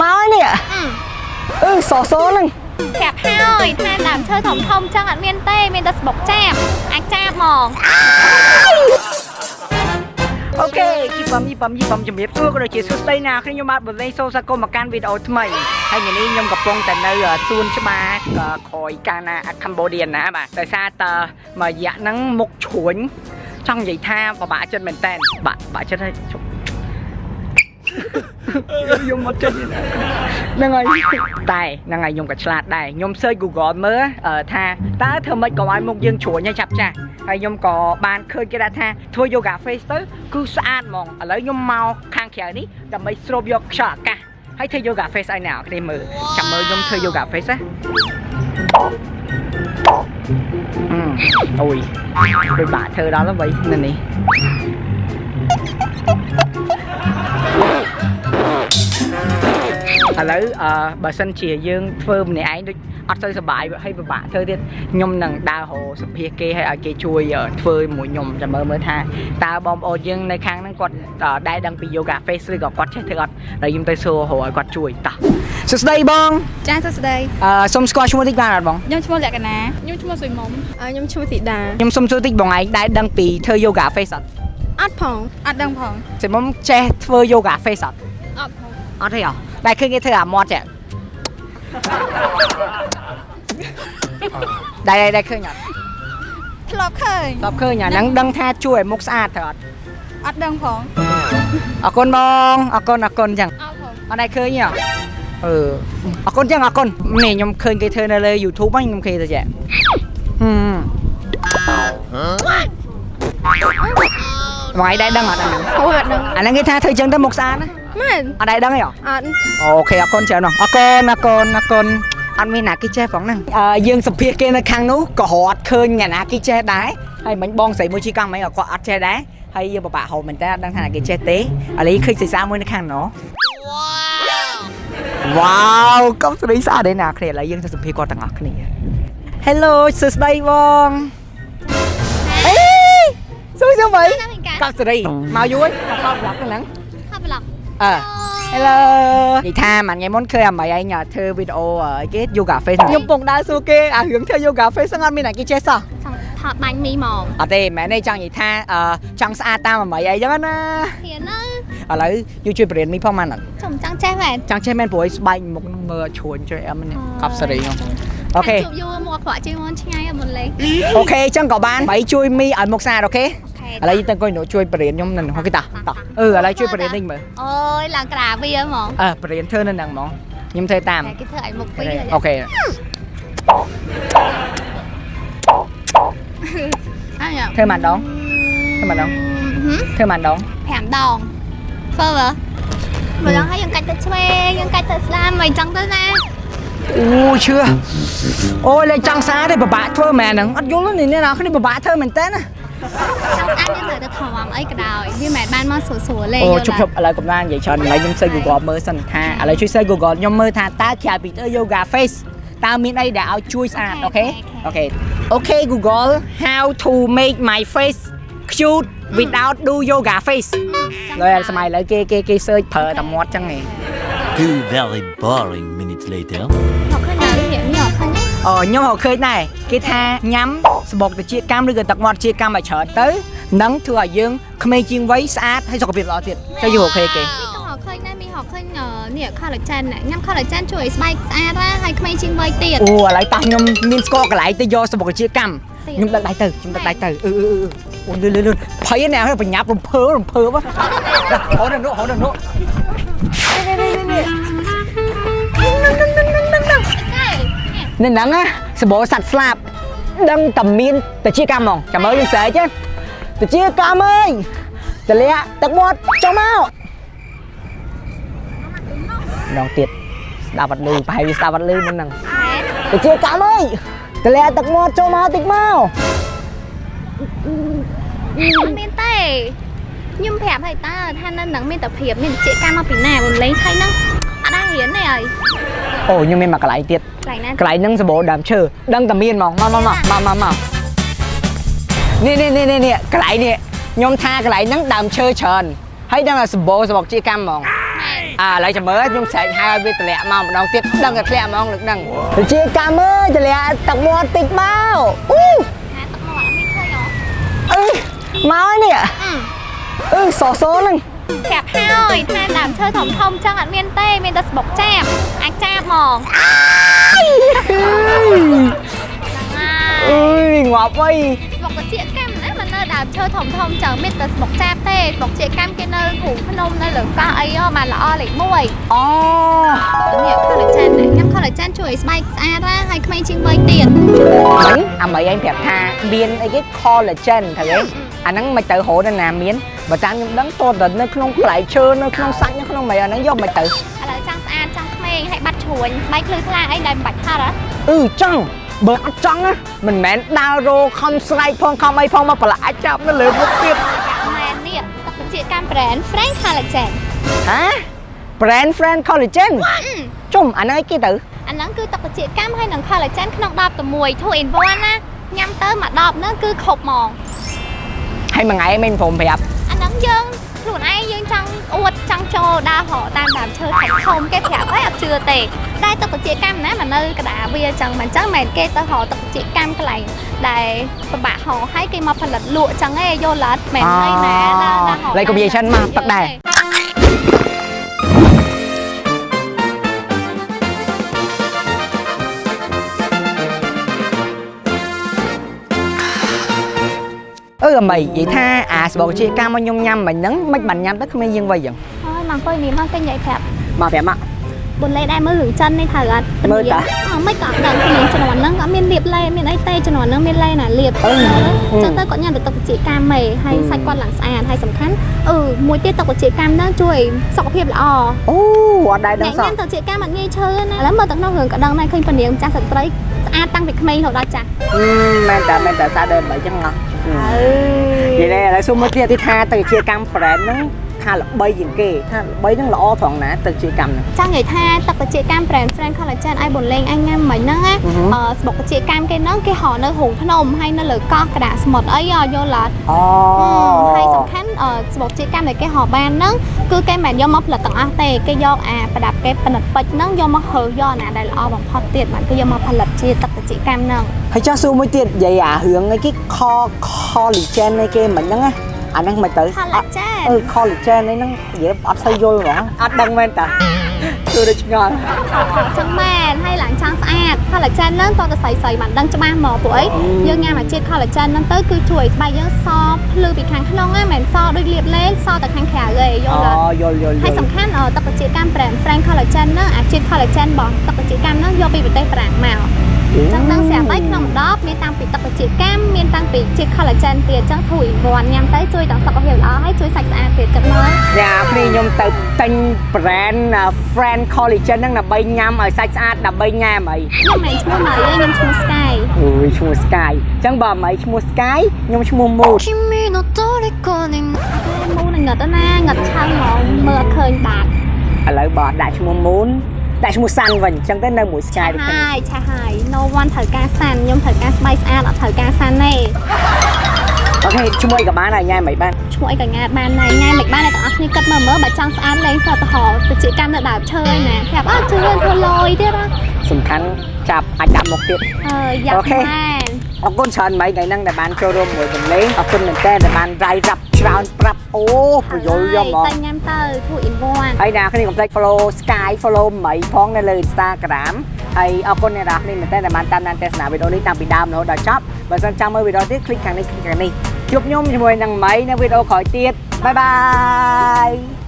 មកហើយនេះអឺសសហ្នឹងប្រាប់ហើយថាដើមឈើធំធំចឹងអត់មានទេមានតែស្បុកចាបអាចចាបហ្មងអូខេគីបំយីបំយីបំជំរាបសួរក៏ដូចជាសួស្តីណាខ្ញុំខ្ញុំបាទបលេងសូសាកុំមកកាន់វីដេអូថ្មីហើយថ្ងៃនេះខ្ញុំកំពុងតែនៅសួនច្បារក្រោយកាណាកម្ពុជាណាបាទដោយសារតើមួយរយៈហ្នឹងមុខជ្រួញចង់និយាយថាពិបាកចិត្តមែនតើបាក់បាក់ចិត្តហើយជប់ ខ្ញុំមកចិត្តហ្នឹងហើយតែហ្នឹងហើយខ្ញុំក៏ឆ្លាតដែរខ្ញុំ search Google មើលថាតើធ្វើម៉េចក៏ឲ្យមុខយើងជ្រួញហើយចាប់ចាស់ហើយខ្ញុំក៏បានឃើញគេដាក់ថាធ្វើ yoga face ទៅគឺស្អាតហ្មងឥឡូវខ្ញុំមកខាងក្រៅនេះដើម្បីស្រូបយកខ្យល់អាកាសហើយធ្វើ yoga face ឲ្យអ្នកនរគ្នាមើលចាំមើលខ្ញុំធ្វើ yoga face ណាអឺអូយដូចបាក់ធ្វើដល់ហើយនៅនេះ ឥឡូវអឺបើសិនជាយើងធ្វើម្នាក់ឯងដូចអត់ទៅសុបាយហើយពិបាកធ្វើទៀតខ្ញុំនឹងដើររកសភាគេឲ្យឲ្យគេជួយធ្វើមួយខ្ញុំចាំមើលមើលថាតើបងប្អូនយើងនៅខាងហ្នឹងគាត់ដែរដឹងពី yoga face ឬក៏គាត់ចេះធ្វើអត់ហើយខ្ញុំទៅសួររកឲ្យគាត់ជួយតោះសួស្ដីបងចាសួស្តីអឺសុំស្គាល់ឈ្មោះតិចបានអត់បងខ្ញុំឈ្មោះលក្ខណាខ្ញុំឈ្មោះសុយមុំខ្ញុំឈ្មោះធីតាខ្ញុំសុំសួរតិចបងឯងដែរដឹងពីធ្វើ yoga face អត់អត់ផងអត់ដឹងផងសិមុំចេះធ្វើ yoga face អត់អត់ផងអត់ទេអត់ ដែរឃើញគេធ្វើអាមាត់ចេះដែរដែរឃើញអត់ធ្លាប់ឃើញតបឃើញអាហ្នឹងដឹងថាជួយឲ្យមុខស្អាតទៅអត់អត់ដឹងផងអរគុណបងអរគុណអរគុណចឹងអត់ផងអត់ដែរឃើញទេអឺអរគុណចឹងអរគុណនេះខ្ញុំឃើញគេធ្វើនៅលើ YouTube ហ្នឹងខ្ញុំឃើញទៅចេះហឹមបងឯងដែរដឹងអត់អាហ្នឹងអូយអត់ដឹងអាហ្នឹងគេថាធ្វើចឹងទៅមុខស្អាតណា មែនអត់ដែរដឹងទេអអត់អូខេអរគុណច្រើនណាស់អរគុណអរគុណអរគុណអត់មានណាគេចេះផងហ្នឹងអឺយើងសម្ភាសគេនៅខាងនោះក៏រត់ឃើញអ្នកណាគេចេះដែរហើយមិញបងស្រីមួយជីកង់មិញក៏គាត់អត់ចេះដែរហើយយើងពិបាកហៅមែនតើអត់ដឹងថាគេចេះទេឥឡូវឃើញសិសាមួយនៅខាងនោះវ៉ាវកុំស្រីស្អាតទេណាគ្នាឥឡូវយើងទៅសម្ភាសគាត់ទាំងអស់គ្នា Hello សួស្ដីបងអេសួស្ដីបងណាមិញកាកប់សេរីមកយូរហើយមកខោប្លុកហ្នឹងខប់ប្លុក អឺ Hello និយាយថាមួយថ្ងៃមុនឃើញអាមីឯងធ្វើវីដេអូអីគេ yoga face ខ្ញុំពងដើរសួរគេអារឿងធ្វើ yoga face ហ្នឹងអត់មានអ្នកគេចេះសោះចង់ថតបាញ់មីហ្មងអត់ទេមែនទេចង់និយាយថាអឺចង់ស្អាតតាមអាមីឯងចឹងណាហ៊ានណាឥឡូវយូជួយបរៀនមីផងម៉ានអត់ចំចង់ចេះមែនចង់ចេះមែនព្រោះឲ្យស្បែកមុខនឹងមើលជ្រួញជួយអមនេះកប់សេរីហ្នឹងអូខេជួបយូរមកខ្វក់ជាងមុនឆ្ងាយមុនលេងអូខេចឹងក៏បានបីជួយមីឲ្យមុខស្អាតអូខេអូខេឥ ឡូវយើងទៅអង្គុយនោះជួយបរៀនខ្ញុំនៅនោះគេតាតោះអឺឥឡូវជួយបរៀននេះមើលអូយឡើងក្រាវាហ្មងអើបរៀនធ្វើនៅហ្នឹងហ្មងខ្ញុំធ្វើតាមតែគេធ្វើឲ្យមុខពីរអូខេអញធ្វើម៉ានដងធ្វើម៉ានដងធ្វើម៉ានដង5ដងធ្វើមើលមើលហើយយើងកាច់ទៅឆ្វេងយើងកាច់ទៅស្លាមមិនចឹងទៅណាអូឈឿអូយលេចង់សារទេពិបាកធ្វើមែនហ្នឹងអត់យល់ទេនេះណាគ្នាពិបាកធ្វើមែនតើណា ចង់ស្អាតយើងត្រូវទៅថមអីក៏ដោយវាមិនបានមកស្រួលស្រួលលេងអូជប់ជប់ឥឡូវកំដៅនិយាយច្រើនឥឡូវខ្ញុំសេ Google មើលសិនថាឥឡូវជួយសេ Google ខ្ញុំមើលថាតើក្រៅពីធ្វើ yoga face តើមានអីដែលឲ្យជួយស្អាតអូខេអូខេអូខេ Google how to make my face cute without do yoga face ឡើយសម័យឥឡូវគេគេគេ search ប្រើតែមាត់ចឹងឯង Two very boring minutes later. មកឃើញណាវាមានអត់ឃើញទេ អូខ្ញុំក៏ឃើញដែរគេថាញ៉ាំសបុកទៅជាកម្មឬក៏ទឹកមាត់ជាកម្មឲ្យច្រើនទៅនឹងធ្វើឲ្យយើងក្មេងជាងវ័យស្អាតហើយសុខភាពល្អទៀតទៅយូរអូខេគេមីក៏ហៅឃើញដែរមីហៅឃើញនេះ collagen ញ៉ាំ collagen ជួយឲ្យស្បែកស្អាតណាហើយក្មេងជាងវ័យទៀតអូឥឡូវប៉ះខ្ញុំមានស្គាល់កន្លែងទៅយកសបុកជាកម្មខ្ញុំដឹកដៃទៅខ្ញុំដឹកដៃទៅអឺអឺអឺអូលឿនលឿនលឿនភ័យណាស់បញ្ញាប់រំភើរំភើបហៅដល់នោះហៅដល់នោះនេះនេះ នេះហ្នឹងណាសបោសัตว์ស្លាប់ដឹងតែមានតែជាកម្មហ្មងចាំមើលយើងស្រែកទៅជាកម្មអើយតលាក់ទឹកមាត់ចុះមកម្ដងទៀតស្ដាប់អត់លឺប្រហែលវាស្ដាប់អត់លឺមុនហ្នឹងទៅជាកម្មអើយតលាក់ទឹកមាត់ចុះមកតិចមកមានទេខ្ញុំប្រាប់ឲ្យតើថានៅនឹងមានតែព្រៀបមានជាកម្មមកពីណាមុនលេងហើយហ្នឹងអត់ដែររៀនទេអើយ អូខ្ញុំមានមកកន្លែងទៀតកន្លែងណាកន្លែងហ្នឹងសបោដើមឈើដឹងតែមានហ្មងមកមកមកមកមកមកនេះនេះនេះនេះនេះកន្លែងនេះខ្ញុំថាកន្លែងហ្នឹងដើមឈើច្រើនហើយដឹងតែសបោសបុកជាកម្មហ្មងមែនអាឥឡូវចាំមើលខ្ញុំស្រែកហៅឲ្យវាតម្លាក់មកម្ដងទៀតដឹងតែធ្លាក់ហ្មងលើកដឹងទៅជាកាមើលតម្លាក់ទឹកមាត់តិចមកអ៊ូហាទឹកមាត់អត់មានឃើញហ៎អឺមកហើយនេះអឺសសហ្នឹង ប្រាប់ហើយថាដើមឈើធំធំៗចឹងអត់មានទេមានតែស្បុកចាបអាចចាបហ្មងហ្នឹងហើយអើយងាប់អីស្បុកជាកម្មណាមិននៅដើមឈើធំធំចឹងមានតែស្បុកចាបទេស្បុកជាកម្មគេនៅរូងភ្នំនៅលើកោះអីហ៎បានល្អលេខ1អូនេះ collagen នេះញ៉ាំ collagen ជួយឲ្យស្បែកស្អាតណាហើយក្មេងជាងវ័យទៀតមិញអាមីឯងប្រាប់ថាមានអីគេ collagen ទៅឯងអាហ្នឹងមិនទៅរហូតណាមានបើតាមខ្ញុំដឹងតតែនៅក្នុងផ្លែឈើនៅក្នុងសាច់នៅក្នុងមីអាហ្នឹងយកមិនទៅឥឡូវចង់ស្អាតចង់ក្មេងហើយបាត់ជ្រួញស្បែកភ្លឺថ្លាអីដែលមិនបាច់ហត់ហ៎អឺចង់បើអត់ចង់ណាមិនមែនដើររោខំស្រែកផងខំអីផងមកប្រឡាក់ចាប់នៅលើមុខទៀតម៉ែននេះទឹកបញ្ជាកម្ម brand Frank Collagen ហ៎ brand friend collagen ជុំអាហ្នឹងអីគេទៅអាហ្នឹងគឺទឹកបញ្ជាកម្មហើយនឹង collagen ក្នុង10តែមួយ2 in 1ណាញ៉ាំទៅមួយ10ហ្នឹងគឺគ្រប់ហ្មងហើយមួយថ្ងៃមិនព្រមប្រាប់អា ហ្នឹងយើងខ្លួនឯងយើងចង់អួតចង់ចូលដើរហោតាមដើមឈើធំធំគេប្រាប់ហើយអត់ជឿទេតែទឹកបញ្ជាកម្មណាមកនៅកណ្ដាលវាអញ្ចឹងមិនអញ្ចឹងមិនមែនគេទៅហោទឹកបញ្ជាកម្មកន្លែងដែលពិបាកហោហើយគេមកផលិតលក់អញ្ចឹងឯងយល់អត់មិនអីណាដើរដើរហោលេខ combination មកទឹកដែរ អឺអមីនិយាយថាអាសបកជាកម្មមកខ្ញុំញ៉ាំមិញហ្នឹងមិនបានញ៉ាំទៅគ្មានយើងវៃយ៉ាងហើយមកអង្គុយនេះមកគេនិយាយប្រាប់មកប្រាប់មកបុនលេដែរមើលរឿងចិននេះត្រូវអត់មើលតាអត់មិនក៏អត់ដឹងគ្នាជំនាន់ហ្នឹងក៏អត់មានលៀបលេមានអីទេជំនាន់ហ្នឹងមានលេណាលៀបអឺអញ្ចឹងទៅគាត់ញ៉ាំតែទឹកបជាកម្មមេហើយសាច់គាត់ឡើងស្អាតហើយសំខាន់អឺមួយទៀតទឹកបជាកម្មហ្នឹងជួយសុខភាពល្អអូអត់ដែរដឹងអ្នកសោះញ៉ាំទឹកបជាកម្មអត់ងាយឈឺណាឥឡូវមើលទៅក្នុងរឿងក៏ដឹងដែរឃើញពនាងម្ចាស់ស្ត្រីស្អាតតាំងពីក្មេងរហូតដល់ចាស់អឺមែនតាមែនតាសាដែរបើអញ្ចឹង ហ៎អើនិយាយដែរឥឡូវសុំមើលទៀតទីថាទៅជាកម្ម brand ហ្នឹង ថាល្បីជាងគេថាល្បីហ្នឹងល្អត្រង់ណាទៅជាកម្មហ្នឹងចង់និយាយថាទឹកបជាកម្ម brand Friend Collagen ឲ្យបុនលេងអញញ៉ាំមិញហ្នឹងណាអឺហឺអឺស្បុកបជាកម្មគេហ្នឹងគេហៅនៅរូងភ្នំហើយនៅលើកោះកណ្ដាលសមុទ្រអីយល់អត់អូហើយសំខាន់អឺស្បុកជាកម្មដែលគេហៅបានហ្នឹងគឺគេមិនមែនយកមកផលិតទាំងអស់ទេគេយកអាប្រដាប់គេប៉និតពេជ្រហ្នឹងយកមកហើយកអាណាដែលល្អបំផុតទៀតបានគេយកមកផលិតជាទឹកបជាកម្មហ្នឹងហើយចាស់សួរមួយទៀតនិយាយអារឿងអីគេ co- collagen អីគេមិនហ្នឹងណា អាហ្នឹងមិនទៅ collagen អឺ collagen អីហ្នឹងនិយាយអត់សូវយល់ហ្មងអត់ដឹងមែនតាគឺដូចឆ្ងល់ចឹងមែនហើយឡើងចង់ស្អាត collagen ហ្នឹងតោះតែស្រីស្រីបានដឹងច្បាស់មកព្រោះអីយើងញ៉ាំអាជាតិ collagen ហ្នឹងទៅគឺជួយឲ្យស្បែកយើងសភ្លឺពីខាងក្នុងណាមិនមែនសដូចលាបលេងសតែខាងក្រៅទេយល់អត់អូយល់យល់យហើយល់សំខាន់អឺទឹកបជាកម្ម brand Frank Collagen ហ្នឹងអាជាតិ collagen របស់ទឹកបជាកម្មហ្នឹងយកពីប្រទេសបារាំងមកអញ្ចឹងដល់ស្រាប់ហើយក្នុង10មានតាំងពីទឹកជាកម្មមានតាំងពីជា collagen ទៀតចឹងធូរអ៊ីវ៉ាន់ញ៉ាំទៅជួយដល់សុខភាពល្អហើយជួយសាច់ស្អាតទៀតចឹងមកយ៉ាព្រីខ្ញុំទៅទិញ brand Friend Collagen ហ្នឹងដើម្បីញ៉ាំឲ្យសាច់ស្អាតដើម្បីញ៉ាំអីខ្ញុំមិនឈ្មោះម៉ៃទេខ្ញុំឈ្មោះ Sky អូយឈ្មោះ Sky ចឹងបើម៉ៃឈ្មោះ Sky ខ្ញុំឈ្មោះ Mood មូនងឹតណាងឹតឆៅហ្មងមើលឃើញបាទឥឡូវបងដាក់ឈ្មោះមូន ដាក់ឈ្មោះ Sun វិញអញ្ចឹងទៅនៅមួយ Sky ដូចគ្នាហើយឆាហើយ no one ត្រូវការសាន់ខ្ញុំត្រូវការស្បែកស្អាតអត់ត្រូវការសាន់ទេអូខេឈ្មោះអីក៏បានហើយញ៉ាំមិនបានឈ្មោះអីក៏ងាតបានដែរញ៉ាំមិនបានតែទាំងអស់គ្នាគិតមើលមើលបើចង់ស្អាតលេងសតហោទៅជាកម្មនៅដើមឈើឯណាប្រាប់អត់ជឿរឿងធ្វើលយទៀតណាសំខាន់ចាប់អាចដាក់មុខទៀតអើយយ៉ាប់អូខេមែន អរគុណច្រើនម៉ៃថ្ងៃហ្នឹងដែលបានចូលរួមមួយកំលេងអរគុណមែនតើដែលបានរាយរាប់ច្រើនប្រាប់អូប្រយល់យកហ្មងតែញ៉ាំទៅ2 in 1ហើយអ្នកគ្នាកុំភ្លេច follow Sky follow ម៉ៃផងនៅលើ Instagram ហើយអរគុណអ្នកនរគ្នាមែនតើដែលបានតាមដានទស្សនាវីដេអូនេះតាំងពីដើមរហូតដល់ចប់បើសិនចង់មើលវីដេអូទៀត click ខាងនេះ click ខាងនេះជួបខ្ញុំជាមួយនឹងម៉ៃនៅវីដេអូក្រោយទៀតបាយបាយ